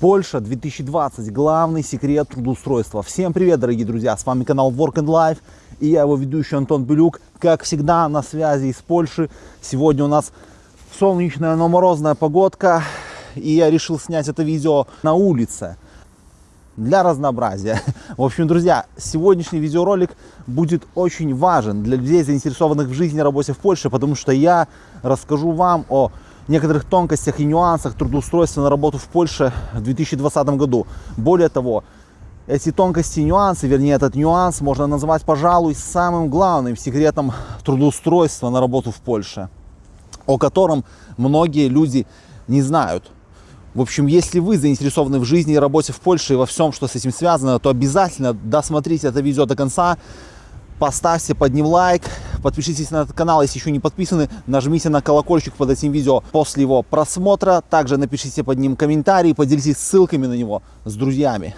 Польша 2020. Главный секрет трудоустройства. Всем привет, дорогие друзья! С вами канал Work and Life и я его ведущий Антон Белюк. Как всегда, на связи из Польши. Сегодня у нас солнечная, но морозная погодка. И я решил снять это видео на улице. Для разнообразия. В общем, друзья, сегодняшний видеоролик будет очень важен для людей, заинтересованных в жизни и работе в Польше, потому что я расскажу вам о некоторых тонкостях и нюансах трудоустройства на работу в Польше в 2020 году. Более того, эти тонкости и нюансы, вернее этот нюанс можно назвать, пожалуй, самым главным секретом трудоустройства на работу в Польше, о котором многие люди не знают. В общем, если вы заинтересованы в жизни и работе в Польше и во всем, что с этим связано, то обязательно досмотрите это видео до конца, поставьте под ним лайк, подпишитесь на этот канал, если еще не подписаны, нажмите на колокольчик под этим видео после его просмотра, также напишите под ним комментарий, поделитесь ссылками на него с друзьями.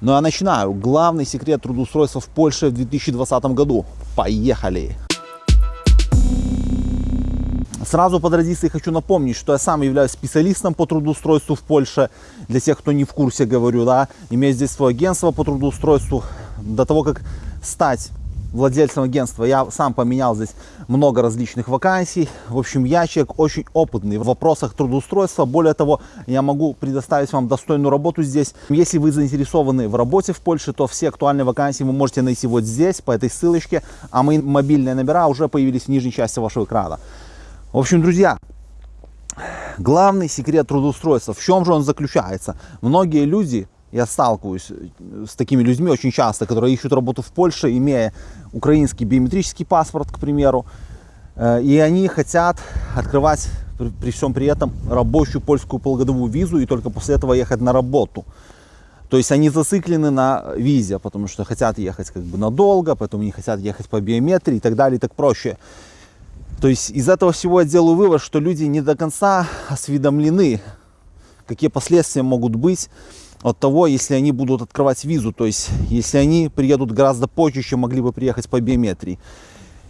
Ну а начинаю. Главный секрет трудоустройства в Польше в 2020 году. Поехали! Сразу по традиции хочу напомнить, что я сам являюсь специалистом по трудоустройству в Польше. Для тех, кто не в курсе, говорю, да, имею здесь свое агентство по трудоустройству. До того, как стать владельцем агентства. Я сам поменял здесь много различных вакансий. В общем, я человек очень опытный в вопросах трудоустройства. Более того, я могу предоставить вам достойную работу здесь. Если вы заинтересованы в работе в Польше, то все актуальные вакансии вы можете найти вот здесь, по этой ссылочке. А мои мобильные номера уже появились в нижней части вашего экрана. В общем, друзья, главный секрет трудоустройства, в чем же он заключается? Многие люди я сталкиваюсь э, с такими людьми очень часто, которые ищут работу в Польше, имея украинский биометрический паспорт, к примеру, э, и они хотят открывать при всем при этом рабочую польскую полугодовую визу и только после этого ехать на работу. То есть они зациклены на визе, потому что хотят ехать как бы надолго, поэтому не хотят ехать по биометрии и так далее, и так проще. То есть из этого всего я делаю вывод, что люди не до конца осведомлены, какие последствия могут быть от того, если они будут открывать визу, то есть если они приедут гораздо позже, чем могли бы приехать по биометрии.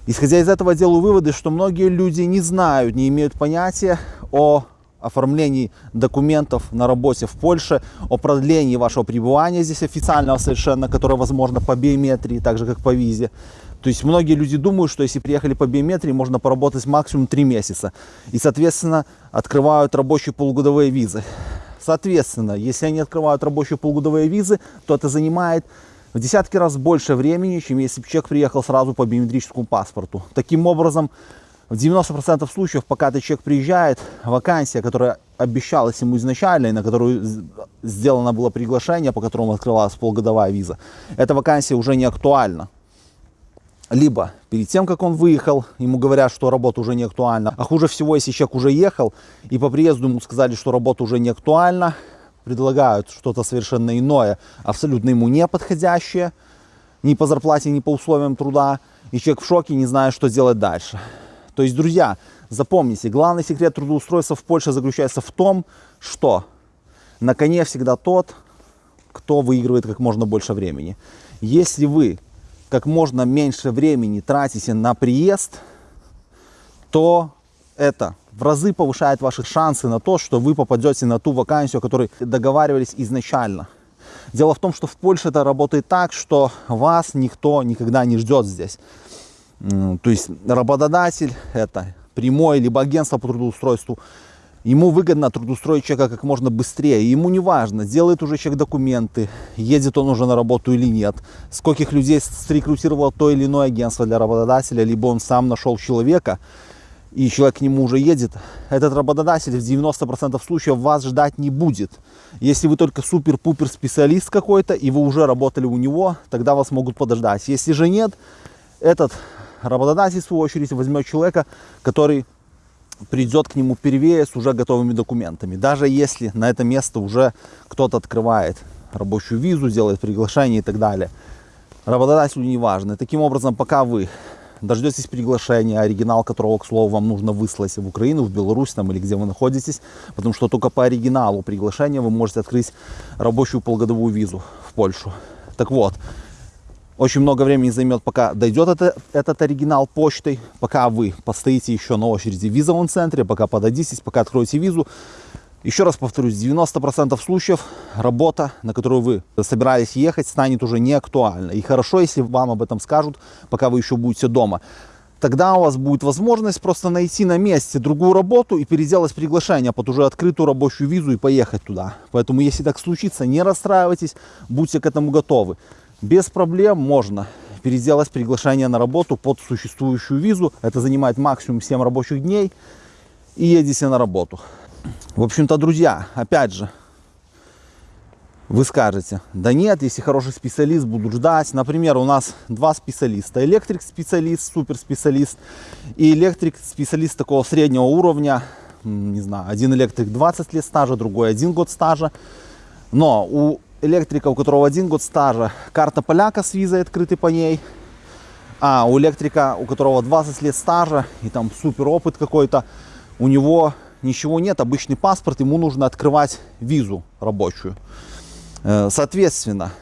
Исходя из этого делаю выводы, что многие люди не знают, не имеют понятия о оформлении документов на работе в Польше, о продлении вашего пребывания здесь официального совершенно, которое возможно по биометрии, так же как по визе. То есть многие люди думают, что если приехали по биометрии, можно поработать максимум 3 месяца. И, соответственно, открывают рабочие полугодовые визы. Соответственно, если они открывают рабочие полугодовые визы, то это занимает в десятки раз больше времени, чем если бы человек приехал сразу по биометрическому паспорту. Таким образом, в 90% случаев, пока этот человек приезжает, вакансия, которая обещалась ему изначально, и на которую сделано было приглашение, по которому открывалась полугодовая виза, эта вакансия уже не актуальна либо перед тем, как он выехал, ему говорят, что работа уже не актуальна. А хуже всего, если человек уже ехал, и по приезду ему сказали, что работа уже не актуальна, предлагают что-то совершенно иное, абсолютно ему не подходящее, ни по зарплате, ни по условиям труда, и человек в шоке, не знает, что делать дальше. То есть, друзья, запомните, главный секрет трудоустройства в Польше заключается в том, что на коне всегда тот, кто выигрывает как можно больше времени. Если вы как можно меньше времени тратите на приезд, то это в разы повышает ваши шансы на то, что вы попадете на ту вакансию, о которой договаривались изначально. Дело в том, что в Польше это работает так, что вас никто никогда не ждет здесь. То есть работодатель, это прямой, либо агентство по трудоустройству, Ему выгодно трудоустроить человека как можно быстрее. Ему не важно, делает уже человек документы, едет он уже на работу или нет, скольких людей срекрутировало то или иное агентство для работодателя, либо он сам нашел человека, и человек к нему уже едет. Этот работодатель в 90% случаев вас ждать не будет. Если вы только супер-пупер специалист какой-то, и вы уже работали у него, тогда вас могут подождать. Если же нет, этот работодатель, в свою очередь, возьмет человека, который придет к нему первее с уже готовыми документами. Даже если на это место уже кто-то открывает рабочую визу, делает приглашение и так далее. Работодателю не важно. Таким образом, пока вы дождетесь приглашения, оригинал которого, к слову, вам нужно выслать в Украину, в Беларусь там, или где вы находитесь, потому что только по оригиналу приглашения вы можете открыть рабочую полгодовую визу в Польшу. Так вот, очень много времени займет, пока дойдет это, этот оригинал почтой, пока вы постоите еще на очереди в визовом центре, пока подадитесь, пока откроете визу. Еще раз повторюсь, 90% случаев работа, на которую вы собирались ехать, станет уже не актуальна. И хорошо, если вам об этом скажут, пока вы еще будете дома. Тогда у вас будет возможность просто найти на месте другую работу и переделать приглашение под уже открытую рабочую визу и поехать туда. Поэтому, если так случится, не расстраивайтесь, будьте к этому готовы. Без проблем можно переделать приглашение на работу под существующую визу. Это занимает максимум 7 рабочих дней и едете на работу. В общем-то, друзья, опять же, вы скажете, да нет, если хороший специалист, буду ждать. Например, у нас два специалиста. Электрик-специалист, суперспециалист и электрик-специалист такого среднего уровня. Не знаю, один электрик 20 лет стажа, другой один год стажа. Но у электрика, у которого один год стажа, карта поляка с визой открытой по ней. А у электрика, у которого 20 лет стажа и там супер опыт какой-то, у него ничего нет, обычный паспорт, ему нужно открывать визу рабочую. Э, соответственно,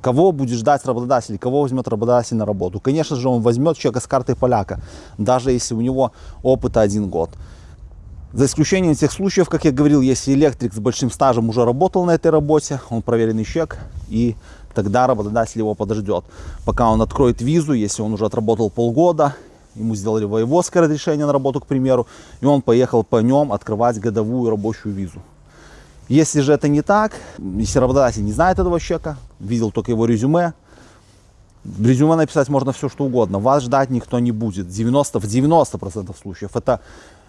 кого будет ждать работодатель, кого возьмет работодатель на работу? Конечно же, он возьмет человека с картой поляка, даже если у него опыта один год. За исключением тех случаев, как я говорил, если электрик с большим стажем уже работал на этой работе, он проверенный человек, и тогда работодатель его подождет, пока он откроет визу, если он уже отработал полгода, ему сделали воеводское разрешение на работу, к примеру, и он поехал по нем открывать годовую рабочую визу. Если же это не так, если работодатель не знает этого человека, видел только его резюме, в резюме написать можно все, что угодно. Вас ждать никто не будет. 90, в 90% случаев. Это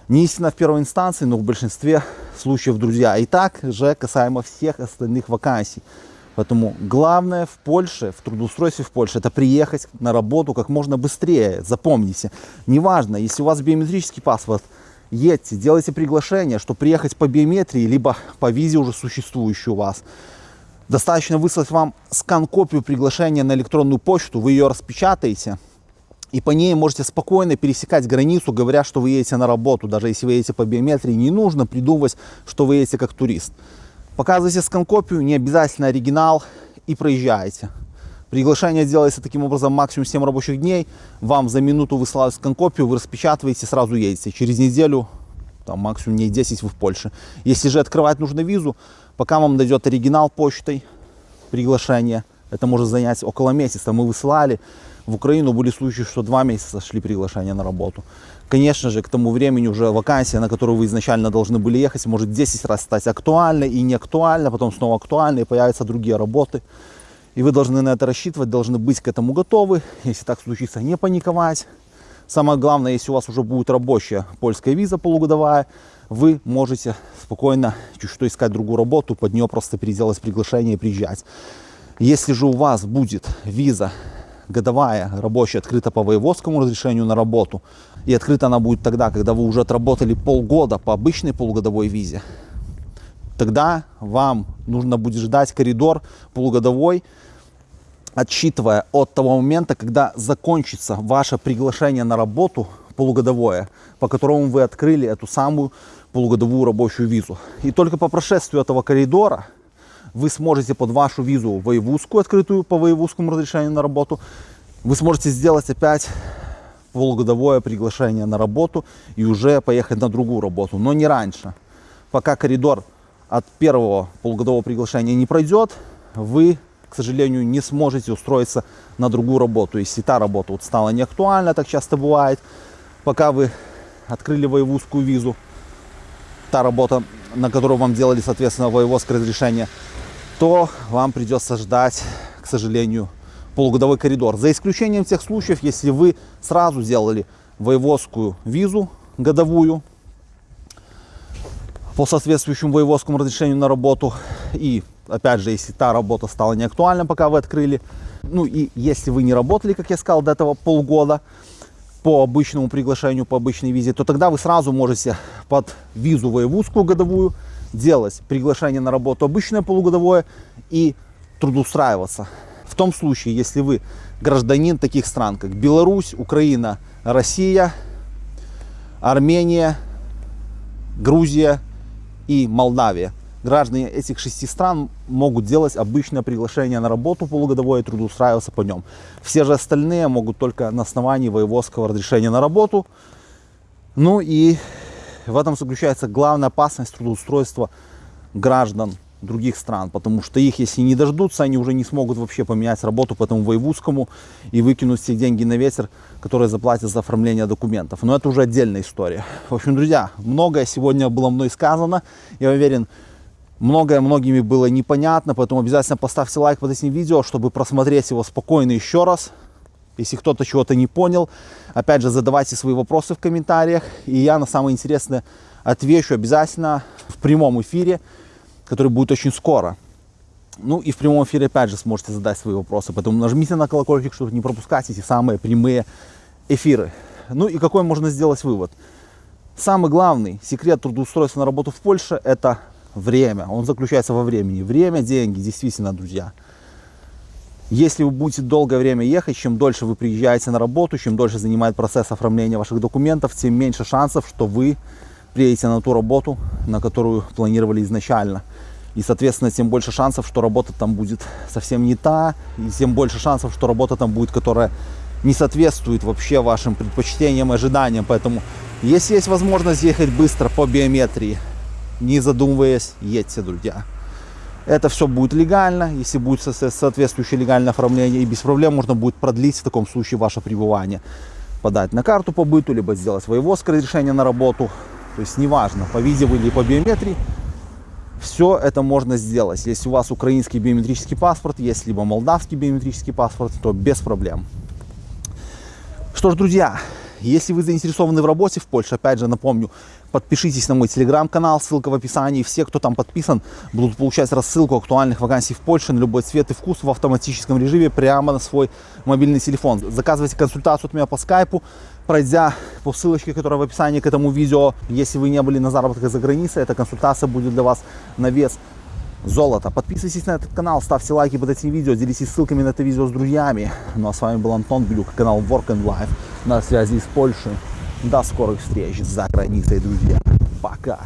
не истина в первой инстанции, но в большинстве случаев, друзья. И так же касаемо всех остальных вакансий. Поэтому главное в Польше, в трудоустройстве в Польше, это приехать на работу как можно быстрее. Запомните, неважно, если у вас биометрический паспорт, едьте, делайте приглашение, что приехать по биометрии, либо по визе уже существующей у вас. Достаточно выслать вам скан-копию приглашения на электронную почту, вы ее распечатаете, и по ней можете спокойно пересекать границу, говоря, что вы едете на работу. Даже если вы едете по биометрии, не нужно придумывать, что вы едете как турист. Показывайте скан-копию, не обязательно оригинал, и проезжаете. Приглашение делается таким образом максимум 7 рабочих дней. Вам за минуту высылают скан-копию, вы распечатываете, сразу едете. Через неделю, там максимум дней 10 вы в Польше. Если же открывать нужно визу, пока вам дойдет оригинал почтой приглашение, это может занять около месяца. Мы высылали в Украину, были случаи, что два месяца шли приглашения на работу. Конечно же, к тому времени уже вакансия, на которую вы изначально должны были ехать, может 10 раз стать актуальной и не актуальной, потом снова актуальной, и появятся другие работы. И вы должны на это рассчитывать, должны быть к этому готовы. Если так случится, не паниковать. Самое главное, если у вас уже будет рабочая польская виза полугодовая, вы можете спокойно чуть что искать другую работу, под нее просто переделать приглашение и приезжать. Если же у вас будет виза годовая рабочая открыта по воеводскому разрешению на работу, и открыта она будет тогда, когда вы уже отработали полгода по обычной полугодовой визе, тогда вам нужно будет ждать коридор полугодовой, отсчитывая от того момента, когда закончится ваше приглашение на работу полугодовое, по которому вы открыли эту самую полугодовую рабочую визу. И только по прошествию этого коридора вы сможете под вашу визу воевузскую, открытую по воевузскому разрешению на работу, вы сможете сделать опять полугодовое приглашение на работу и уже поехать на другую работу, но не раньше. Пока коридор от первого полугодового приглашения не пройдет, вы, к сожалению, не сможете устроиться на другую работу. Если та работа вот стала неактуальна, так часто бывает, пока вы открыли воевузскую визу, та работа, на которую вам делали, соответственно, воеводское разрешение, то вам придется ждать, к сожалению, полугодовой коридор. За исключением тех случаев, если вы сразу сделали воеводскую визу годовую, по соответствующему воеводскому разрешению на работу. И опять же, если та работа стала неактуальна, пока вы открыли. Ну и если вы не работали, как я сказал, до этого полгода по обычному приглашению, по обычной визе, то тогда вы сразу можете под визу воевудскую годовую делать приглашение на работу обычное полугодовое и трудоустраиваться. В том случае, если вы гражданин таких стран, как Беларусь, Украина, Россия, Армения, Грузия, и Молдавия. Граждане этих шести стран могут делать обычное приглашение на работу полугодовое и трудоустраиваться по нем. Все же остальные могут только на основании воеводского разрешения на работу. Ну и В этом заключается главная опасность трудоустройства граждан других стран, потому что их, если не дождутся, они уже не смогут вообще поменять работу по этому воевузскому и выкинуть все деньги на ветер, которые заплатят за оформление документов. Но это уже отдельная история. В общем, друзья, многое сегодня было мной сказано. Я уверен, многое многими было непонятно, поэтому обязательно поставьте лайк под этим видео, чтобы просмотреть его спокойно еще раз. Если кто-то чего-то не понял, опять же, задавайте свои вопросы в комментариях, и я на самое интересное отвечу обязательно в прямом эфире который будет очень скоро. Ну и в прямом эфире опять же сможете задать свои вопросы, поэтому нажмите на колокольчик, чтобы не пропускать эти самые прямые эфиры. Ну и какой можно сделать вывод? Самый главный секрет трудоустройства на работу в Польше – это время. Он заключается во времени. Время, деньги, действительно, друзья. Если вы будете долгое время ехать, чем дольше вы приезжаете на работу, чем дольше занимает процесс оформления ваших документов, тем меньше шансов, что вы приедете на ту работу, на которую планировали изначально. И, соответственно, тем больше шансов, что работа там будет совсем не та, и тем больше шансов, что работа там будет, которая не соответствует вообще вашим предпочтениям, ожиданиям. Поэтому, если есть возможность ехать быстро по биометрии, не задумываясь, едьте, друзья. Это все будет легально, если будет соответствующее легальное оформление, и без проблем можно будет продлить в таком случае ваше пребывание. Подать на карту по быту, либо сделать воеводское разрешение на работу, то есть неважно, по видео или по биометрии, все это можно сделать. Если у вас украинский биометрический паспорт, есть либо молдавский биометрический паспорт, то без проблем. Что ж, друзья, если вы заинтересованы в работе в Польше, опять же напомню, подпишитесь на мой телеграм-канал, ссылка в описании. Все, кто там подписан, будут получать рассылку актуальных вакансий в Польше на любой цвет и вкус в автоматическом режиме прямо на свой мобильный телефон. Заказывайте консультацию от меня по скайпу, пройдя по ссылочке, которая в описании к этому видео. Если вы не были на заработках за границей, эта консультация будет для вас на вес золота. Подписывайтесь на этот канал, ставьте лайки под этим видео, делитесь ссылками на это видео с друзьями. Ну а с вами был Антон Блюк, канал Work and Life на связи из Польши. До скорых встреч за границей, друзья. Пока.